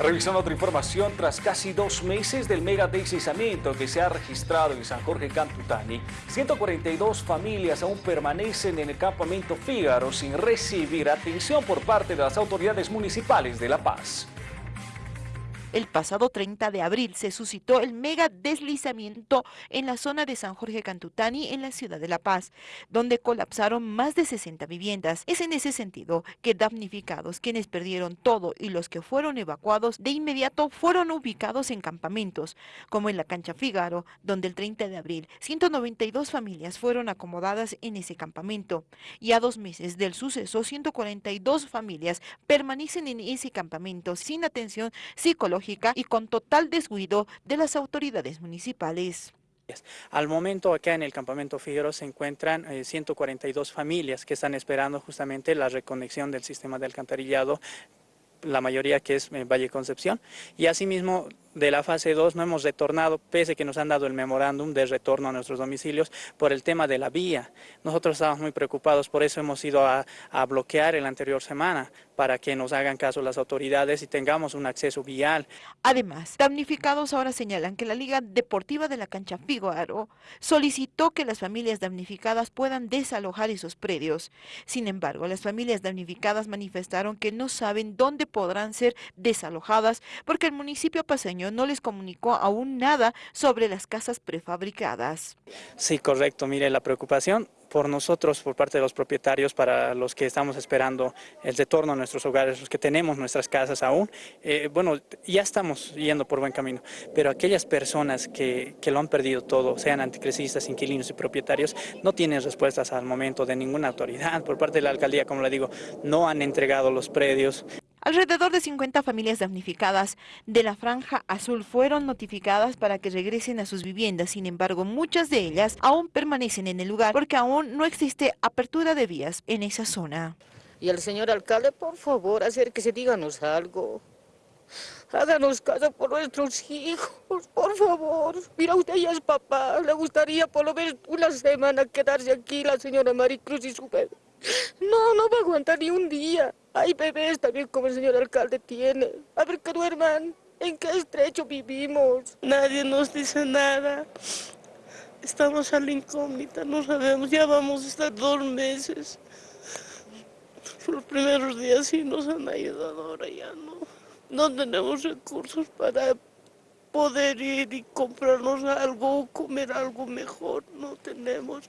Revisando otra información, tras casi dos meses del mega deslizamiento que se ha registrado en San Jorge Cantutani, 142 familias aún permanecen en el campamento Fígaro sin recibir atención por parte de las autoridades municipales de La Paz. El pasado 30 de abril se suscitó el mega deslizamiento en la zona de San Jorge Cantutani en la ciudad de La Paz, donde colapsaron más de 60 viviendas. Es en ese sentido que damnificados, quienes perdieron todo y los que fueron evacuados de inmediato fueron ubicados en campamentos, como en la cancha Figaro, donde el 30 de abril 192 familias fueron acomodadas en ese campamento. Y a dos meses del suceso, 142 familias permanecen en ese campamento sin atención psicológica y con total descuido de las autoridades municipales. Al momento acá en el campamento Figueroa se encuentran 142 eh, familias que están esperando justamente la reconexión del sistema de alcantarillado la mayoría que es eh, Valle Concepción, y asimismo de la fase 2 no hemos retornado, pese que nos han dado el memorándum de retorno a nuestros domicilios por el tema de la vía. Nosotros estamos muy preocupados, por eso hemos ido a, a bloquear el anterior semana, para que nos hagan caso las autoridades y tengamos un acceso vial. Además, damnificados ahora señalan que la Liga Deportiva de la Cancha Figuaro solicitó que las familias damnificadas puedan desalojar esos predios. Sin embargo, las familias damnificadas manifestaron que no saben dónde podrán ser desalojadas porque el municipio paseño no les comunicó aún nada sobre las casas prefabricadas. Sí, correcto. Mire, la preocupación por nosotros, por parte de los propietarios, para los que estamos esperando el retorno a nuestros hogares, los que tenemos nuestras casas aún, eh, bueno, ya estamos yendo por buen camino, pero aquellas personas que, que lo han perdido todo, sean anticresistas, inquilinos y propietarios, no tienen respuestas al momento de ninguna autoridad. Por parte de la alcaldía, como le digo, no han entregado los predios. Alrededor de 50 familias damnificadas de la Franja Azul fueron notificadas para que regresen a sus viviendas. Sin embargo, muchas de ellas aún permanecen en el lugar porque aún no existe apertura de vías en esa zona. Y al señor alcalde, por favor, acérquese, díganos algo. Háganos caso por nuestros hijos, por favor. Mira, usted ya es papá. Le gustaría por lo menos una semana quedarse aquí la señora Maricruz y su bebé. No, no va a aguantar ni un día. Hay bebés también como el señor alcalde tiene. A ver que duerman. ¿En qué estrecho vivimos? Nadie nos dice nada. Estamos a la incógnita, no sabemos. Ya vamos a estar dos meses. Los primeros días sí nos han ayudado, ahora ya no. No tenemos recursos para poder ir y comprarnos algo o comer algo mejor. No tenemos.